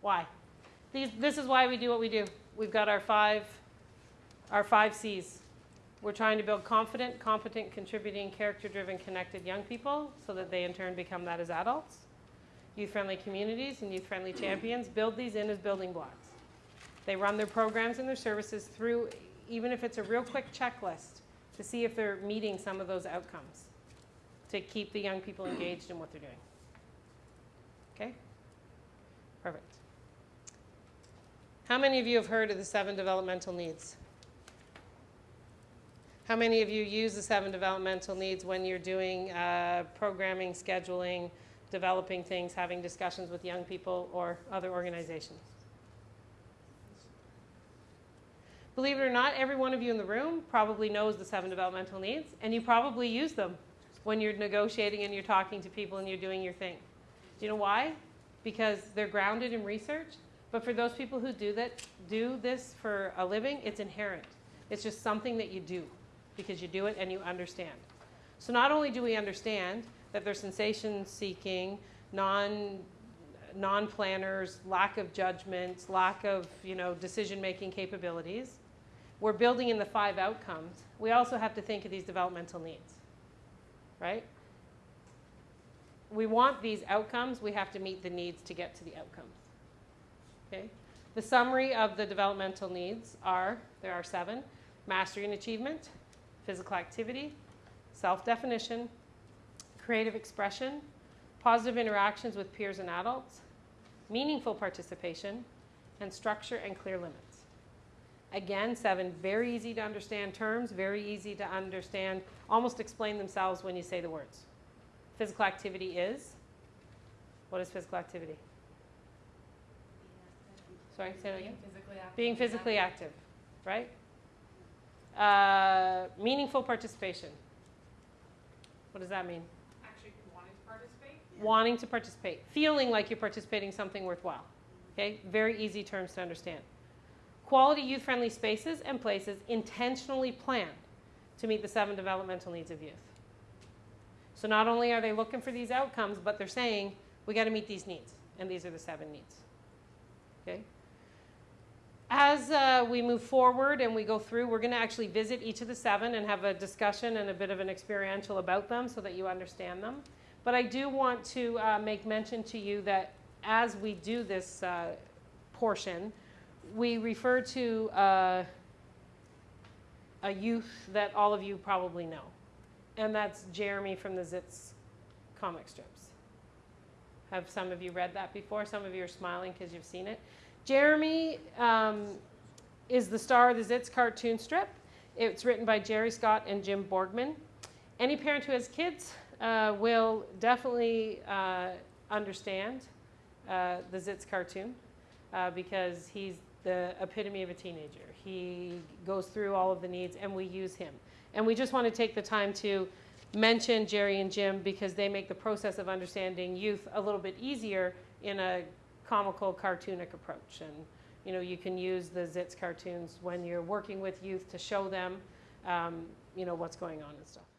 Why? These, this is why we do what we do. We've got our five, our five C's. We're trying to build confident, competent, contributing, character-driven, connected young people so that they in turn become that as adults. Youth-friendly communities and youth-friendly champions build these in as building blocks. They run their programs and their services through, even if it's a real quick checklist, to see if they're meeting some of those outcomes, to keep the young people engaged in what they're doing. Okay? Perfect. How many of you have heard of the seven developmental needs? How many of you use the seven developmental needs when you're doing uh, programming, scheduling, developing things, having discussions with young people or other organizations? Believe it or not, every one of you in the room probably knows the seven developmental needs, and you probably use them when you're negotiating and you're talking to people and you're doing your thing. Do you know why? Because they're grounded in research. But for those people who do that, do this for a living, it's inherent. It's just something that you do because you do it and you understand. So not only do we understand that they're sensation seeking, non non-planners, lack of judgment, lack of you know decision-making capabilities. We're building in the five outcomes. We also have to think of these developmental needs, right? We want these outcomes. We have to meet the needs to get to the outcomes. Okay. The summary of the developmental needs are there are seven: mastery and achievement, physical activity, self-definition, creative expression, positive interactions with peers and adults, meaningful participation, and structure and clear limits. Again, seven very easy to understand terms, very easy to understand, almost explain themselves when you say the words. Physical activity is, what is physical activity? Sorry, say that again. Physically active. Being physically active, right? Uh, meaningful participation. What does that mean? Actually wanting to participate. Wanting to participate, feeling like you're participating in something worthwhile. Okay, very easy terms to understand. Quality youth friendly spaces and places intentionally planned to meet the seven developmental needs of youth. So not only are they looking for these outcomes, but they're saying we got to meet these needs, and these are the seven needs. Okay. As uh, we move forward and we go through, we're going to actually visit each of the seven and have a discussion and a bit of an experiential about them so that you understand them. But I do want to uh, make mention to you that as we do this uh, portion, we refer to uh, a youth that all of you probably know, and that's Jeremy from the Zits comic strips. Have some of you read that before? Some of you are smiling because you've seen it. Jeremy um, is the star of the Zits cartoon strip. It's written by Jerry Scott and Jim Borgman. Any parent who has kids uh, will definitely uh, understand uh, the Zits cartoon uh, because he's the epitome of a teenager. He goes through all of the needs, and we use him. And we just want to take the time to mention Jerry and Jim because they make the process of understanding youth a little bit easier in a comical, cartoonic approach. And you know, you can use the Zits cartoons when you're working with youth to show them, um, you know, what's going on and stuff.